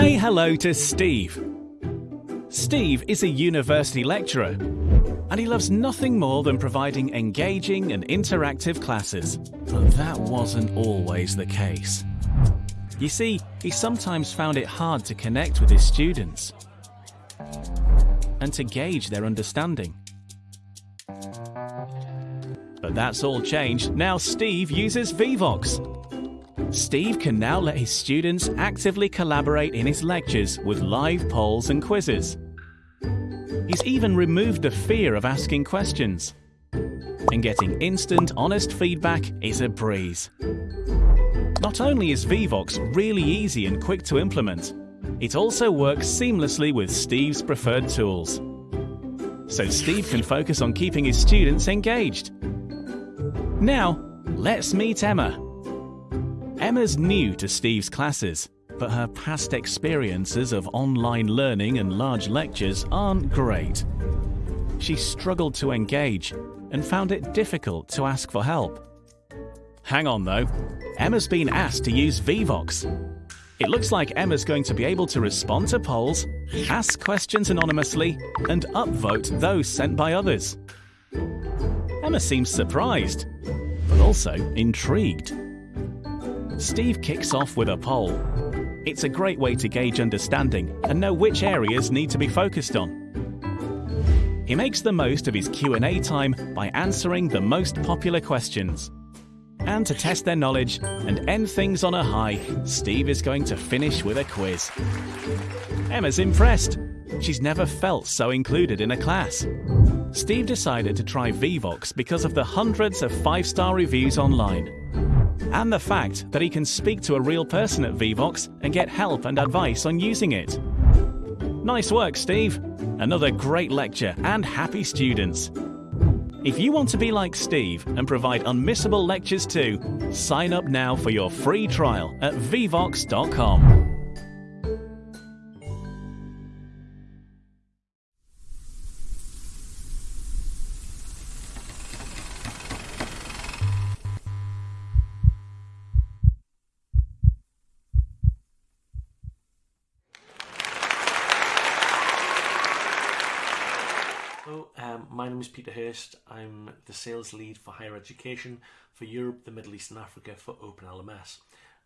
Say hello to Steve. Steve is a university lecturer and he loves nothing more than providing engaging and interactive classes. But that wasn't always the case. You see, he sometimes found it hard to connect with his students and to gauge their understanding. But that's all changed. Now Steve uses Vevox. Steve can now let his students actively collaborate in his lectures with live polls and quizzes. He's even removed the fear of asking questions. And getting instant, honest feedback is a breeze. Not only is Vevox really easy and quick to implement, it also works seamlessly with Steve's preferred tools. So Steve can focus on keeping his students engaged. Now, let's meet Emma. Emma's new to Steve's classes, but her past experiences of online learning and large lectures aren't great. She struggled to engage and found it difficult to ask for help. Hang on though, Emma's been asked to use Vevox. It looks like Emma's going to be able to respond to polls, ask questions anonymously, and upvote those sent by others. Emma seems surprised, but also intrigued. Steve kicks off with a poll. It's a great way to gauge understanding and know which areas need to be focused on. He makes the most of his Q&A time by answering the most popular questions. And to test their knowledge and end things on a high, Steve is going to finish with a quiz. Emma's impressed. She's never felt so included in a class. Steve decided to try Vevox because of the hundreds of five-star reviews online. And the fact that he can speak to a real person at Vevox and get help and advice on using it. Nice work, Steve. Another great lecture and happy students. If you want to be like Steve and provide unmissable lectures too, sign up now for your free trial at vevox.com. name is Peter Hurst. I'm the sales lead for higher education for Europe, the Middle East and Africa for OpenLMS.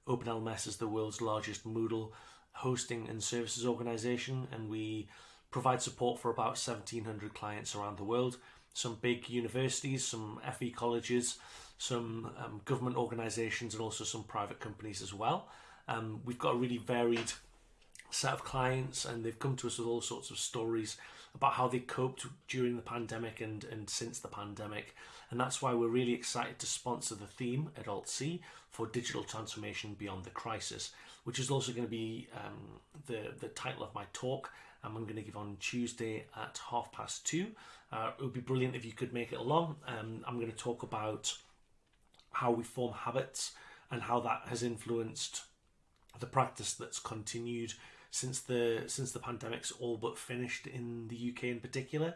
OpenLMS is the world's largest Moodle hosting and services organization and we provide support for about 1700 clients around the world. Some big universities, some FE colleges, some um, government organizations and also some private companies as well. Um, we've got a really varied set of clients and they've come to us with all sorts of stories about how they coped during the pandemic and, and since the pandemic. And that's why we're really excited to sponsor the theme at AltC for digital transformation beyond the crisis, which is also going to be um, the, the title of my talk. And I'm going to give on Tuesday at half past two. Uh, it would be brilliant if you could make it along. Um, I'm going to talk about how we form habits and how that has influenced the practice that's continued since the since the pandemic's all but finished in the UK in particular.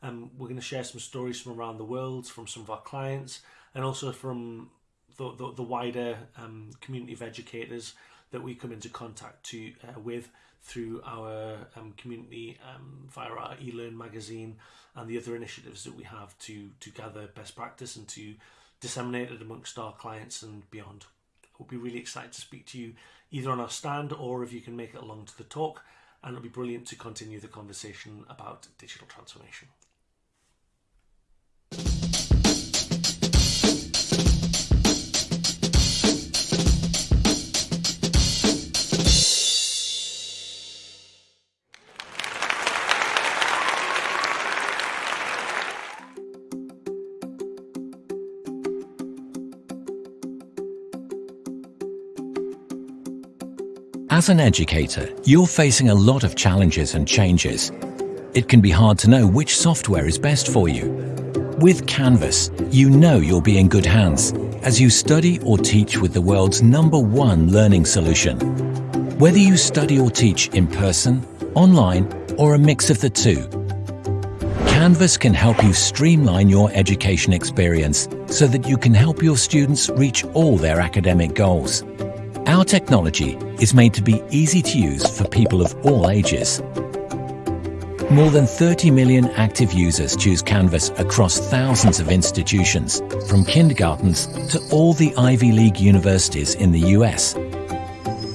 Um, we're going to share some stories from around the world, from some of our clients, and also from the, the, the wider um, community of educators that we come into contact to uh, with through our um, community um, via our eLearn magazine and the other initiatives that we have to to gather best practice and to disseminate it amongst our clients and beyond. We'll be really excited to speak to you either on our stand or if you can make it along to the talk and it'll be brilliant to continue the conversation about digital transformation. As an educator, you're facing a lot of challenges and changes. It can be hard to know which software is best for you. With Canvas, you know you'll be in good hands as you study or teach with the world's number one learning solution. Whether you study or teach in person, online, or a mix of the two, Canvas can help you streamline your education experience so that you can help your students reach all their academic goals. Our technology is made to be easy to use for people of all ages. More than 30 million active users choose Canvas across thousands of institutions, from kindergartens to all the Ivy League universities in the US.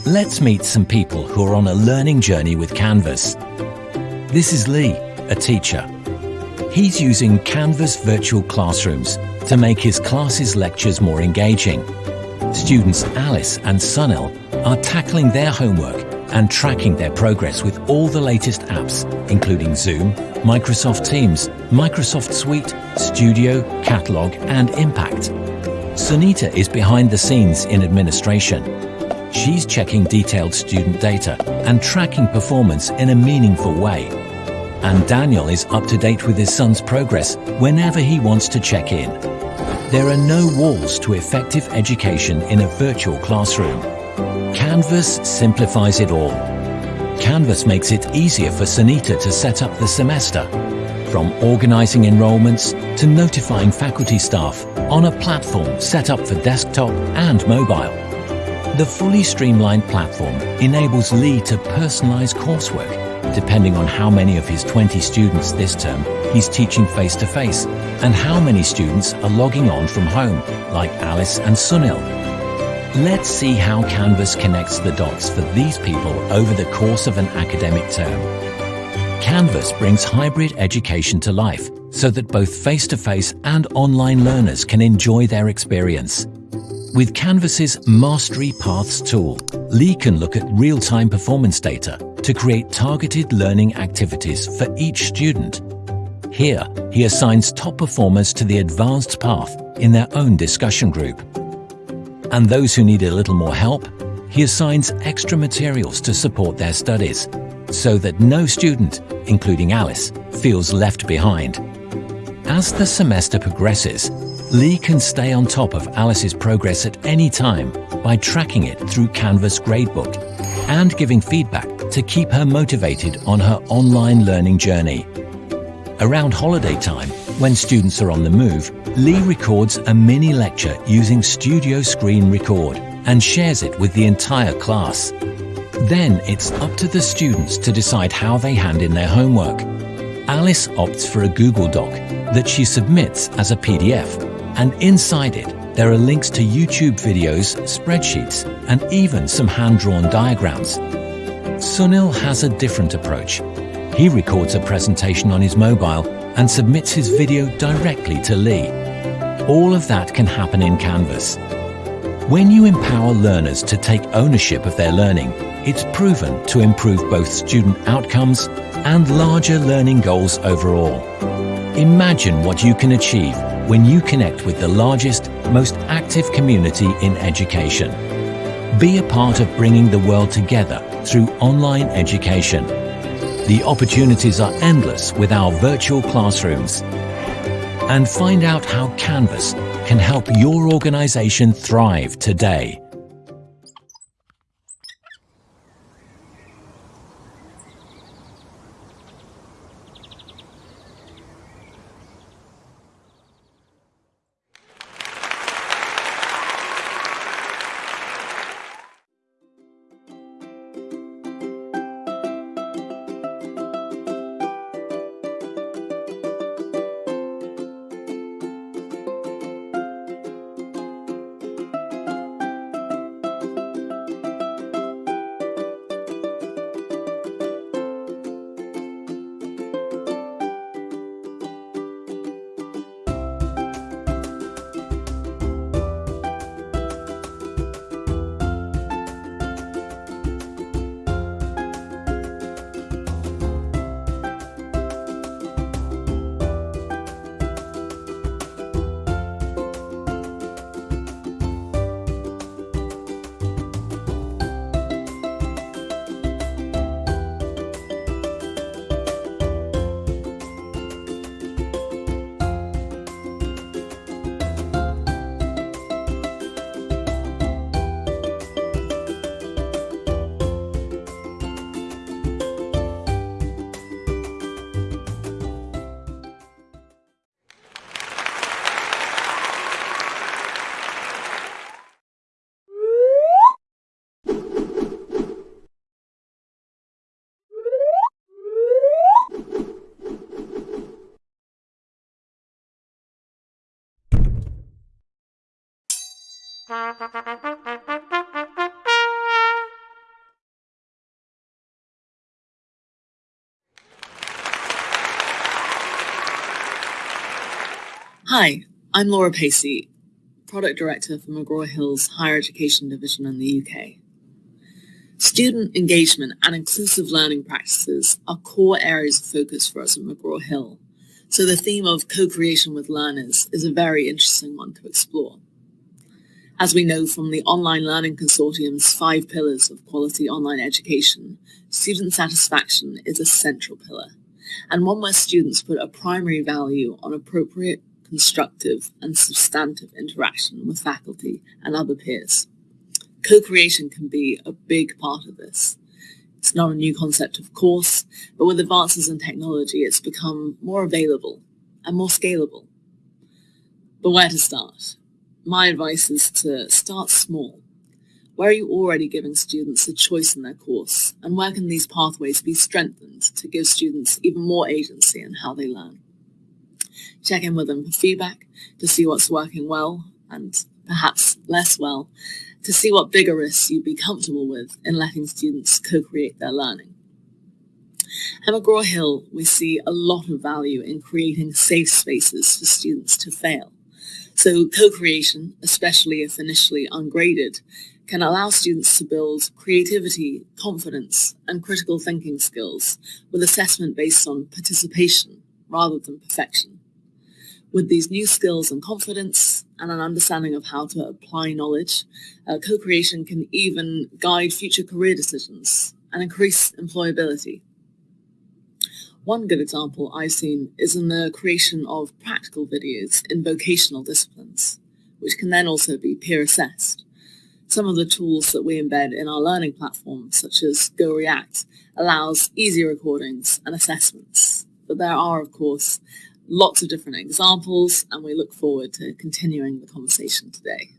Let's meet some people who are on a learning journey with Canvas. This is Lee, a teacher. He's using Canvas virtual classrooms to make his classes' lectures more engaging. Students Alice and Sunil are tackling their homework and tracking their progress with all the latest apps, including Zoom, Microsoft Teams, Microsoft Suite, Studio, Catalog, and Impact. Sunita is behind the scenes in administration. She's checking detailed student data and tracking performance in a meaningful way. And Daniel is up to date with his son's progress whenever he wants to check in. There are no walls to effective education in a virtual classroom. Canvas simplifies it all. Canvas makes it easier for Sunita to set up the semester, from organising enrolments to notifying faculty staff on a platform set up for desktop and mobile. The fully streamlined platform enables Lee to personalise coursework depending on how many of his 20 students this term he's teaching face-to-face -face, and how many students are logging on from home, like Alice and Sunil. Let's see how Canvas connects the dots for these people over the course of an academic term. Canvas brings hybrid education to life so that both face-to-face -face and online learners can enjoy their experience. With Canvas's Mastery Paths tool, Lee can look at real-time performance data to create targeted learning activities for each student. Here, he assigns top performers to the advanced path in their own discussion group. And those who need a little more help, he assigns extra materials to support their studies, so that no student, including Alice, feels left behind. As the semester progresses, Lee can stay on top of Alice's progress at any time by tracking it through Canvas Gradebook and giving feedback to keep her motivated on her online learning journey. Around holiday time, when students are on the move, Lee records a mini lecture using Studio Screen Record and shares it with the entire class. Then it's up to the students to decide how they hand in their homework. Alice opts for a Google Doc that she submits as a PDF, and inside it there are links to YouTube videos, spreadsheets, and even some hand-drawn diagrams. Sunil has a different approach. He records a presentation on his mobile and submits his video directly to Lee. All of that can happen in Canvas. When you empower learners to take ownership of their learning, it's proven to improve both student outcomes and larger learning goals overall. Imagine what you can achieve when you connect with the largest, most active community in education. Be a part of bringing the world together through online education. The opportunities are endless with our virtual classrooms. And find out how Canvas can help your organization thrive today. Hi, I'm Laura Pacey, Product Director for McGraw-Hill's Higher Education Division in the UK. Student engagement and inclusive learning practices are core areas of focus for us at McGraw-Hill, so the theme of co-creation with learners is a very interesting one to explore. As we know from the Online Learning Consortium's five pillars of quality online education, student satisfaction is a central pillar, and one where students put a primary value on appropriate constructive and substantive interaction with faculty and other peers. Co-creation can be a big part of this. It's not a new concept, of course, but with advances in technology, it's become more available and more scalable. But where to start? My advice is to start small. Where are you already giving students a choice in their course? And where can these pathways be strengthened to give students even more agency in how they learn? Check in with them for feedback to see what's working well and perhaps less well, to see what bigger risks you'd be comfortable with in letting students co-create their learning. At McGraw-Hill, we see a lot of value in creating safe spaces for students to fail. So co-creation, especially if initially ungraded, can allow students to build creativity, confidence, and critical thinking skills with assessment based on participation rather than perfection. With these new skills and confidence and an understanding of how to apply knowledge, uh, co-creation can even guide future career decisions and increase employability. One good example I've seen is in the creation of practical videos in vocational disciplines, which can then also be peer assessed. Some of the tools that we embed in our learning platform, such as GoReact, allows easy recordings and assessments. But there are, of course, lots of different examples, and we look forward to continuing the conversation today.